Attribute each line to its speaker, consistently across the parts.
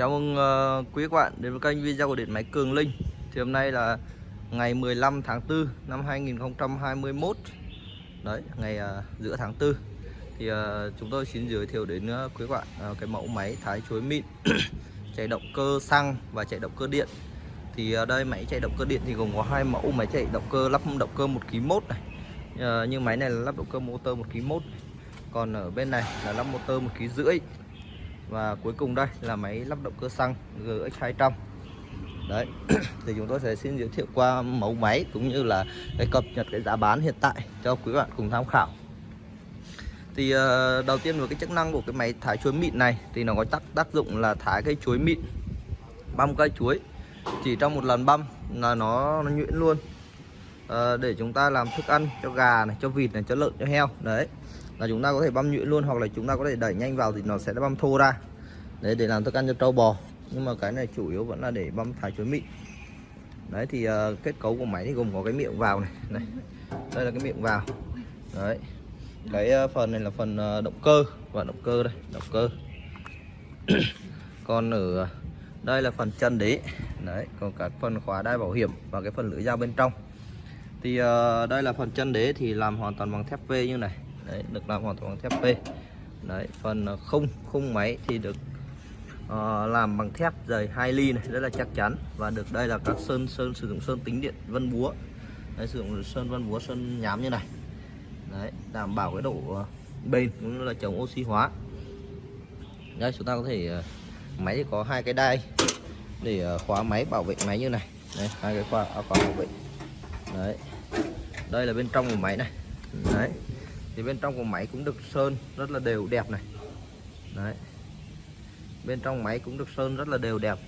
Speaker 1: Chào mừng uh, quý các bạn đến với kênh video của điện máy Cường Linh. Thì hôm nay là ngày 15 tháng 4 năm 2021 Đấy, ngày uh, giữa tháng 4 Thì uh, chúng tôi xin giới thiệu đến uh, quý các bạn uh, cái mẫu máy thái chuối mịn Chạy động cơ xăng và chạy động cơ điện. Thì uh, đây máy chạy động cơ điện thì gồm có hai mẫu máy chạy động cơ lắp động cơ 1 kg mốt này. Uh, Nhưng máy này là lắp động cơ motor 1 kg mốt Còn ở bên này là lắp motor 1 kg rưỡi và cuối cùng đây là máy lắp động cơ xăng GX200 Đấy thì chúng tôi sẽ xin giới thiệu qua mẫu máy cũng như là cái cập nhật cái giá bán hiện tại cho quý bạn cùng tham khảo. Thì uh, đầu tiên với cái chức năng của cái máy thái chuối mịn này thì nó có tác tác dụng là thái cái chuối mịn băm cây chuối. Chỉ trong một lần băm là nó, nó nhuyễn luôn. Uh, để chúng ta làm thức ăn cho gà này cho vịt này cho lợn cho heo. Đấy là chúng ta có thể băm nhuyễn luôn hoặc là chúng ta có thể đẩy nhanh vào thì nó sẽ băm thô ra. Đấy để làm thức ăn cho trâu bò. Nhưng mà cái này chủ yếu vẫn là để băm thái chuối mịn. Đấy thì uh, kết cấu của máy thì gồm có cái miệng vào này. Này đây là cái miệng vào. Đấy cái uh, phần này là phần uh, động cơ. Và động cơ đây động cơ. Còn ở đây là phần chân đế. Đấy còn các phần khóa đai bảo hiểm và cái phần lưỡi dao bên trong. Thì uh, đây là phần chân đế thì làm hoàn toàn bằng thép V như này đấy được làm hoàn toàn bằng thép P. Đấy phần à, khung khung máy thì được uh, làm bằng thép dày 2 ly này rất là chắc chắn. Và được đây là các sơn sơn sử dụng sơn tính điện vân búa. Đấy, sử dụng sơn vân búa sơn nhám như này. Đấy đảm bảo cái độ uh, bền cũng như là chống oxy hóa. Đây chúng ta có thể uh, máy thì có hai cái đai để uh, khóa máy bảo vệ máy như này. Đấy hai cái khóa khóa bảo vệ. Đấy đây là bên trong của máy này. Đấy thì bên trong của máy cũng được sơn rất là đều đẹp này. Đấy. Bên trong máy cũng được sơn rất là đều đẹp.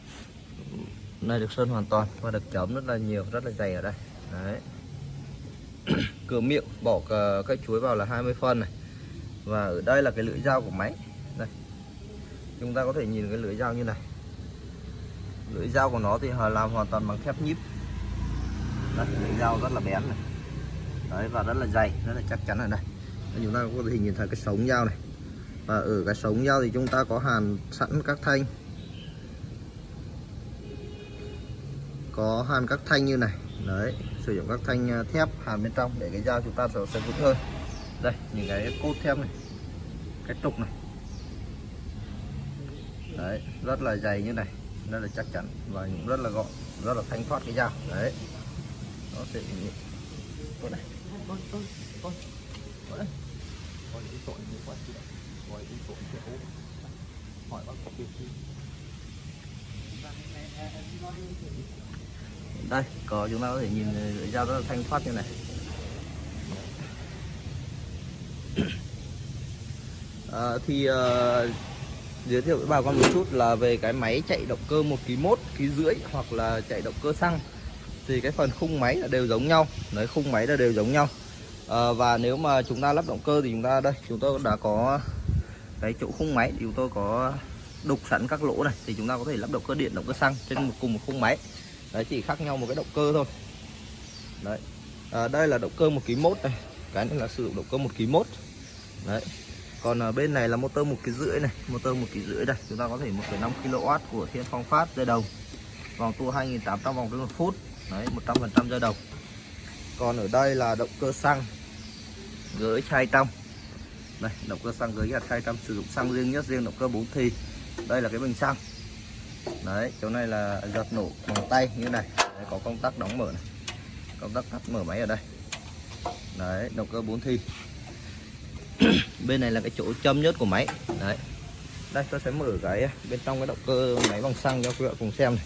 Speaker 1: Này được sơn hoàn toàn và được chấm rất là nhiều rất là dày ở đây. Đấy. Cửa miệng bỏ cái chuối vào là 20 phân này. Và ở đây là cái lưỡi dao của máy. Đây. Chúng ta có thể nhìn cái lưỡi dao như này. Lưỡi dao của nó thì họ làm hoàn toàn bằng thép nhíp. Đây, lưỡi dao rất là bén này. Đấy và rất là dày rất là chắc chắn ở đây chúng ta có thể nhìn thấy cái sống dao này. Và ở cái sống dao thì chúng ta có hàn sẵn các thanh. Có hàn các thanh như này. Đấy sử dụng các thanh à, thép hàn bên trong để cái dao chúng ta sẽ, sẽ vững hơn. Đây những cái cốt thép này. Cái trục này. Đấy rất là dày như này. Rất là chắc chắn và cũng rất là gọn. Rất là thanh thoát cái dao đấy. Nó sẽ như này gọi cái tội vậy chị gọi cái tội kiểu hỏi bác có việc gì đây có chúng ta có thể nhìn lưỡi dao rất là thanh thoát như này. À, thì uh, giới thiệu với bà con một chút là về cái máy chạy động cơ một kg mốt kg rưỡi hoặc là chạy động cơ xăng. Thì cái phần khung máy là đều giống nhau. Đấy khung máy là đều giống nhau à, và nếu mà chúng ta lắp động cơ thì chúng ta đây chúng tôi đã có cái chỗ khung máy thì chúng tôi có đục sẵn các lỗ này thì chúng ta có thể lắp động cơ điện động cơ xăng trên một cùng một khung máy. Đấy chỉ khác nhau một cái động cơ thôi. Đấy. À, đây là động cơ một ký mốt này cái này là sử dụng động cơ một ký mốt. Đấy. Còn ở bên này là motor một ký rưỡi này motor một ký rưỡi đây chúng ta có thể 1,5 kW của Thiên Phong Phát dây đầu vòng tua 2.800 vòng trên một phút. Đấy 100% dây đầu còn ở đây là động cơ xăng gửi 200 đây động cơ xăng gửi 200 sử dụng xăng riêng nhất riêng động cơ 4 thì. Đây là cái bình xăng. Đấy chỗ này là giật nổ bằng tay như này. Đấy, có công tắc đóng mở này. Công tắc tắt mở máy ở đây. Đấy động cơ 4 thi bên này là cái chỗ châm nhất của máy. Đấy. Đây tôi sẽ mở cái bên trong cái động cơ máy bằng xăng cho quý vị cùng xem này.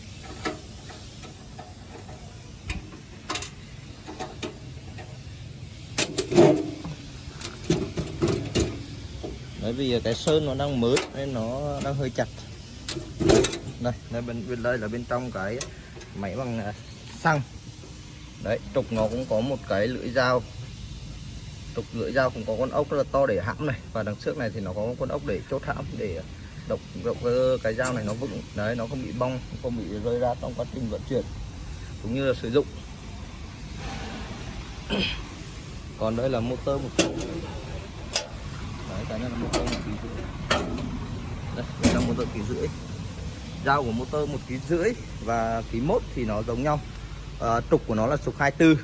Speaker 1: Bởi vì cái sơn nó đang mới nên nó đang hơi chặt. Đây đây bên bên đây là bên trong cái máy bằng à, xăng. Đấy, trục nó cũng có một cái lưỡi dao. Trục lưỡi dao cũng có con ốc rất là to để hãm này. Và đằng trước này thì nó có con ốc để chốt hãm, để động động ờ, cái dao này nó vững. Đấy, nó không bị bong, không bị rơi ra trong quá trình vận chuyển, cũng như là sử dụng. Còn đây là motor một đấy cái này là một ký rưỡi. Đây đây là motor ký rưỡi. Dao của motor một ký rưỡi và ký mốt thì nó giống nhau. À, trục của nó là trục 24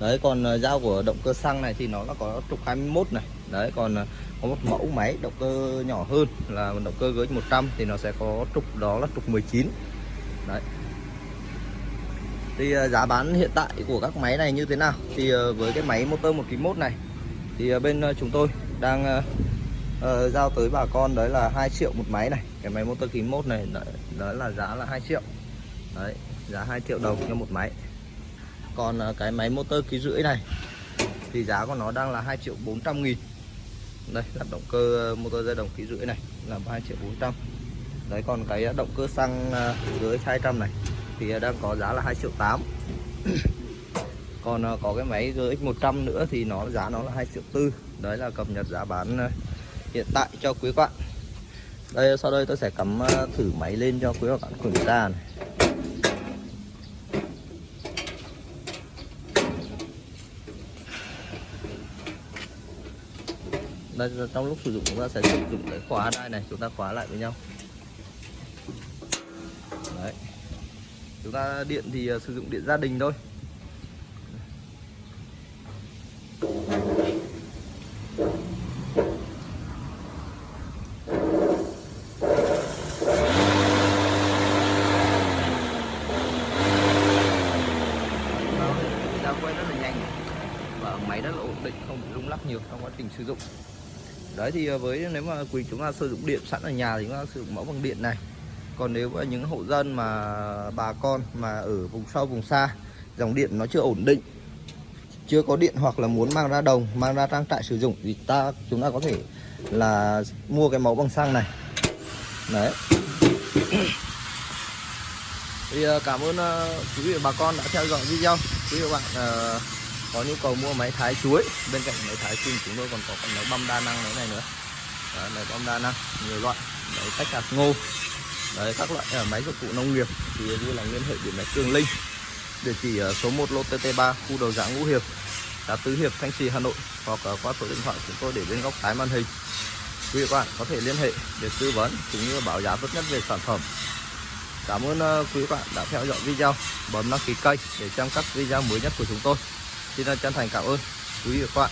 Speaker 1: đấy còn ờ, dao của động cơ xăng này thì nó là có trục 21 này. Đấy còn ờ, có một mẫu máy động cơ nhỏ hơn là động cơ GX 100 thì nó sẽ có trục đó là trục 19 đấy. Thì giá bán hiện tại của các máy này như thế nào? Thì với cái máy motor 1 kg 1 này thì bên chúng tôi đang uh, uh, giao tới bà con đấy là 2 triệu một máy này. Cái máy motor kg 1 này đó, đó là giá là 2 triệu. Đấy giá 2 triệu đồng cho một máy. Còn uh, cái máy motor ký rưỡi này thì giá của nó đang là 2 triệu 400 nghìn. Đây là động cơ motor dây đồng ký rưỡi này là 2 triệu 400 đấy còn cái động cơ xăng uh, dưới 200 này thì đang có giá là 2 triệu 8 còn có cái máy GX 100 nữa thì nó giá nó là 2 triệu 4 đấy là cập nhật giá bán ờ, hiện tại cho quý bạn. Đây, sau đây tôi sẽ cắm ờ, thử máy lên cho quý bạn kiểm tra này. Đây trong lúc sử dụng chúng ta sẽ sử dụng cái khóa đây này, chúng ta khóa lại với nhau. Đấy. Chúng ta điện thì ờ, sử dụng điện gia đình thôi quay rất là nhanh và máy rất là ổn định không nhiều trong quá trình sử dụng. Đấy thì à, với, nếu mà quý chúng ta sử dụng điện sẵn ở nhà thì chúng ta sử dụng mẫu bằng điện này. Còn nếu mà những hộ dân mà bà con mà ở vùng sâu, vùng xa, dòng điện nó chưa ổn định, chưa có điện hoặc là muốn mang ra đồng, mang ra trang trại sử dụng thì ta, chúng ta có thể là mua cái mẫu bằng xăng này. Đấy. Thì à, cảm ơn à, quý vị và bà con đã theo dõi video. Quý vị và bạn có nhu cầu mua máy thái chuối. Bên cạnh máy thái chuối chúng tôi còn có máy băm đa năng đấy này nữa. Đấy, máy băm đa năng nhiều loại. Máy tách hạt ngô. Đấy các loại ở máy dụng cụ nông nghiệp thì vui lòng liên hệ điện máy Cường Linh. Địa chỉ ở số 1 lô TT3 khu đầu giã Ngũ Hiệp xã Tứ Hiệp Thanh Trì Hà Nội hoặc qua số điện thoại chúng tôi để bên góc trái màn hình. Quý vị các bạn có thể liên hệ để tư vấn cũng như báo giá tốt nhất về sản phẩm. Cảm ơn à, quý bạn đã theo dõi video. Bấm đăng ký kênh để xem các video mới nhất của chúng tôi. Xin chân thành cảm ơn quý vị và các bạn.